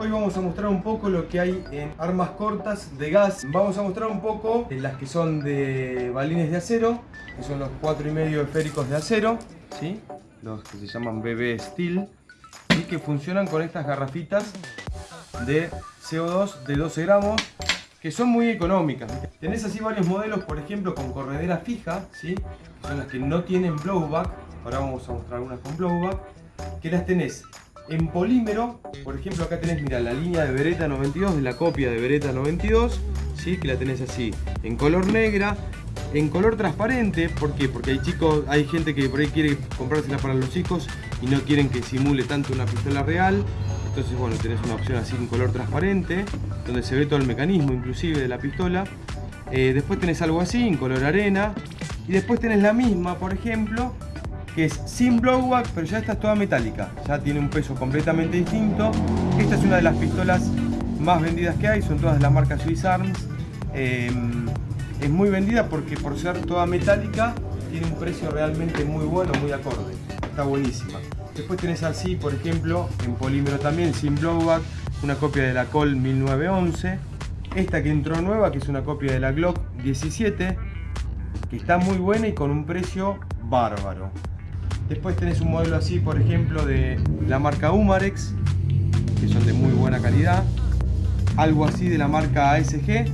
Hoy vamos a mostrar un poco lo que hay en armas cortas de gas. Vamos a mostrar un poco las que son de balines de acero, que son los 4,5 esféricos de acero, ¿sí? los que se llaman BB Steel, y que funcionan con estas garrafitas de CO2 de 12 gramos que son muy económicas. Tenés así varios modelos, por ejemplo, con corredera fija, ¿sí? son las que no tienen blowback. Ahora vamos a mostrar algunas con blowback. Que las tenés en polímero, por ejemplo acá tenés, mira, la línea de Beretta 92, de la copia de Beretta 92, ¿sí? que la tenés así, en color negra, en color transparente, ¿por qué? Porque hay chicos, hay gente que por ahí quiere comprársela para los chicos y no quieren que simule tanto una pistola real, entonces bueno, tenés una opción así en color transparente, donde se ve todo el mecanismo inclusive de la pistola. Eh, después tenés algo así, en color arena, y después tenés la misma, por ejemplo, que es sin blowback, pero ya está toda metálica. Ya tiene un peso completamente distinto. Esta es una de las pistolas más vendidas que hay, son todas de la marca Swiss Arms. Em, es muy vendida porque por ser toda metálica tiene un precio realmente muy bueno, muy acorde. Está buenísima. Después tenés así, por ejemplo, en polímero también, sin blowback, una copia de la Col 1911. Esta que entró nueva, que es una copia de la Glock 17, que está muy buena y con un precio bárbaro. Después tenés un modelo así, por ejemplo, de la marca Umarex, que son de muy buena calidad. Algo así de la marca ASG,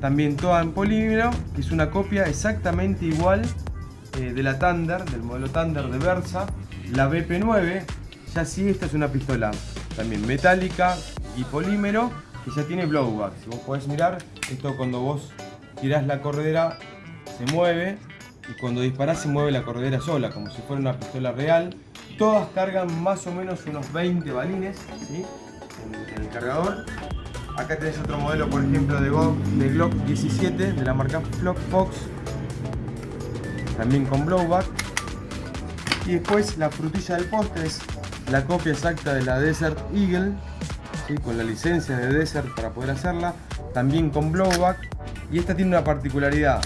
también toda en polímero, que es una copia exactamente igual eh, de la Thunder, del modelo Thunder de Versa. La BP9, ya sí, esta es una pistola también metálica y polímero, que ya tiene blowback. Si vos podés mirar, esto cuando vos tirás la corredera se mueve y cuando disparás se mueve la corredera sola, como si fuera una pistola real. Todas cargan más o menos unos 20 balines en, el cargador. Acá tenés otro modelo, por ejemplo, de, Glock 17 de la marca Flock Fox, también con blowback. Y después la frutilla del postre es la copia exacta de la Desert Eagle, con la licencia de Desert para poder hacerla, también con blowback. Y esta tiene una particularidad,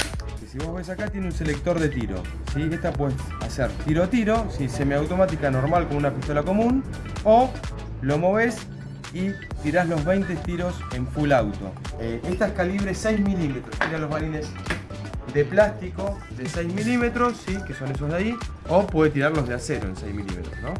si vos ves acá tiene un selector de tiro. ¿sí? Esta puedes hacer tiro tiro, ¿sí? semiautomática normal con una pistola común, o lo moves y tirás los 20 tiros en full auto. Eh, esta es calibre 6 milímetros, tira los balines de plástico de 6 milímetros, ¿sí? que son esos de ahí, o puede tirarlos de acero en 6 milímetros. ¿no?